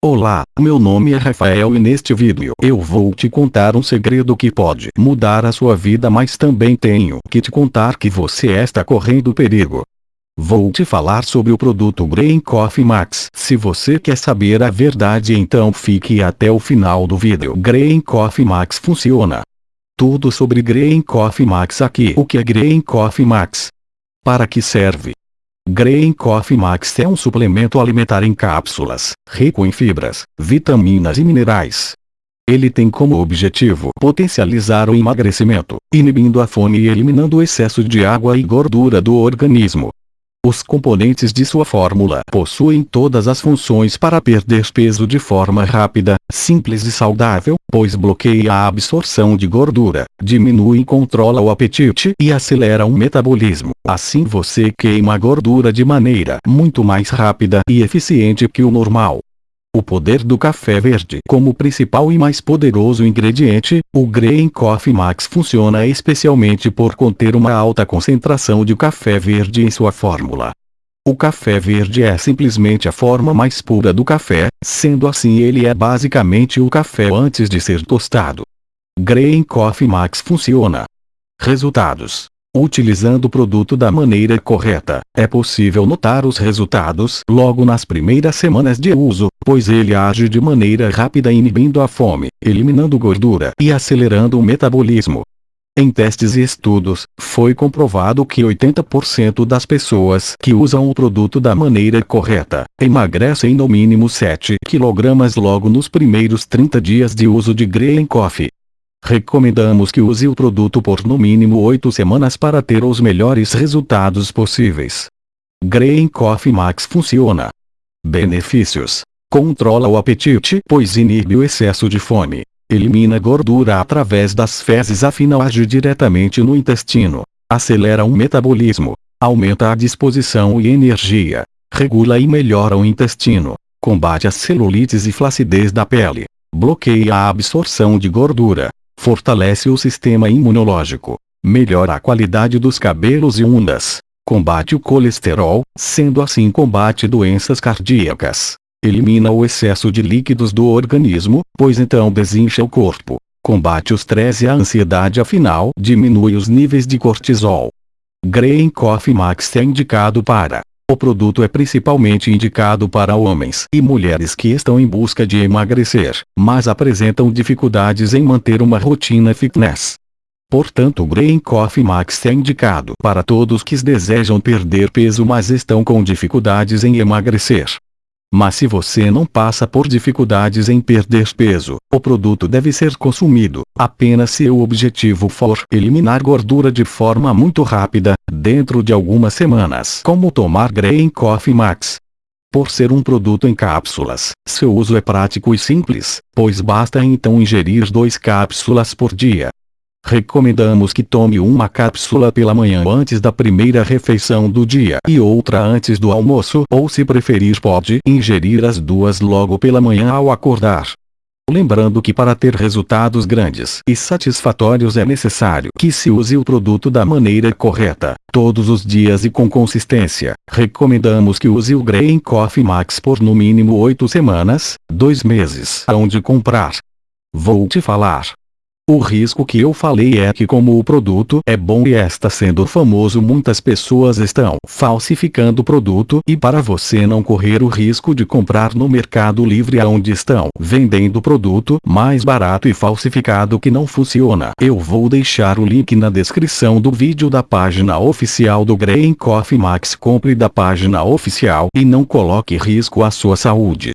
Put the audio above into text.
Olá, meu nome é Rafael e neste vídeo eu vou te contar um segredo que pode mudar a sua vida mas também tenho que te contar que você está correndo perigo. Vou te falar sobre o produto Green Coffee Max. Se você quer saber a verdade então fique até o final do vídeo. Green Coffee Max funciona. Tudo sobre Green Coffee Max aqui. O que é Green Coffee Max? Para que serve? Green Coffee Max é um suplemento alimentar em cápsulas, rico em fibras, vitaminas e minerais. Ele tem como objetivo potencializar o emagrecimento, inibindo a fome e eliminando o excesso de água e gordura do organismo. Os componentes de sua fórmula possuem todas as funções para perder peso de forma rápida, simples e saudável, pois bloqueia a absorção de gordura, diminui e controla o apetite e acelera o metabolismo. Assim você queima gordura de maneira muito mais rápida e eficiente que o normal. O poder do café verde Como principal e mais poderoso ingrediente, o Green Coffee Max funciona especialmente por conter uma alta concentração de café verde em sua fórmula. O café verde é simplesmente a forma mais pura do café, sendo assim ele é basicamente o café antes de ser tostado. Green Coffee Max funciona. Resultados Utilizando o produto da maneira correta, é possível notar os resultados logo nas primeiras semanas de uso, pois ele age de maneira rápida inibindo a fome, eliminando gordura e acelerando o metabolismo. Em testes e estudos, foi comprovado que 80% das pessoas que usam o produto da maneira correta, emagrecem no mínimo 7 kg logo nos primeiros 30 dias de uso de Green Coffee. Recomendamos que use o produto por no mínimo 8 semanas para ter os melhores resultados possíveis. Green Coffee Max funciona. Benefícios. Controla o apetite pois inibe o excesso de fome. Elimina gordura através das fezes afinal age diretamente no intestino. Acelera o metabolismo. Aumenta a disposição e energia. Regula e melhora o intestino. Combate as celulites e flacidez da pele. Bloqueia a absorção de gordura fortalece o sistema imunológico, melhora a qualidade dos cabelos e unhas, combate o colesterol, sendo assim combate doenças cardíacas, elimina o excesso de líquidos do organismo, pois então desincha o corpo, combate o estresse e a ansiedade afinal diminui os níveis de cortisol. Green Coffee Max é indicado para o produto é principalmente indicado para homens e mulheres que estão em busca de emagrecer, mas apresentam dificuldades em manter uma rotina fitness. Portanto o Green Coffee Max é indicado para todos que desejam perder peso mas estão com dificuldades em emagrecer. Mas se você não passa por dificuldades em perder peso, o produto deve ser consumido, apenas se o objetivo for eliminar gordura de forma muito rápida, dentro de algumas semanas. Como tomar Green Coffee Max? Por ser um produto em cápsulas, seu uso é prático e simples, pois basta então ingerir dois cápsulas por dia. Recomendamos que tome uma cápsula pela manhã antes da primeira refeição do dia e outra antes do almoço ou se preferir pode ingerir as duas logo pela manhã ao acordar. Lembrando que para ter resultados grandes e satisfatórios é necessário que se use o produto da maneira correta, todos os dias e com consistência. Recomendamos que use o Green Coffee Max por no mínimo 8 semanas, 2 meses. Onde comprar? Vou te falar. O risco que eu falei é que como o produto é bom e está sendo famoso muitas pessoas estão falsificando o produto e para você não correr o risco de comprar no mercado livre aonde estão vendendo produto mais barato e falsificado que não funciona. Eu vou deixar o link na descrição do vídeo da página oficial do Green Coffee Max compre da página oficial e não coloque risco à sua saúde.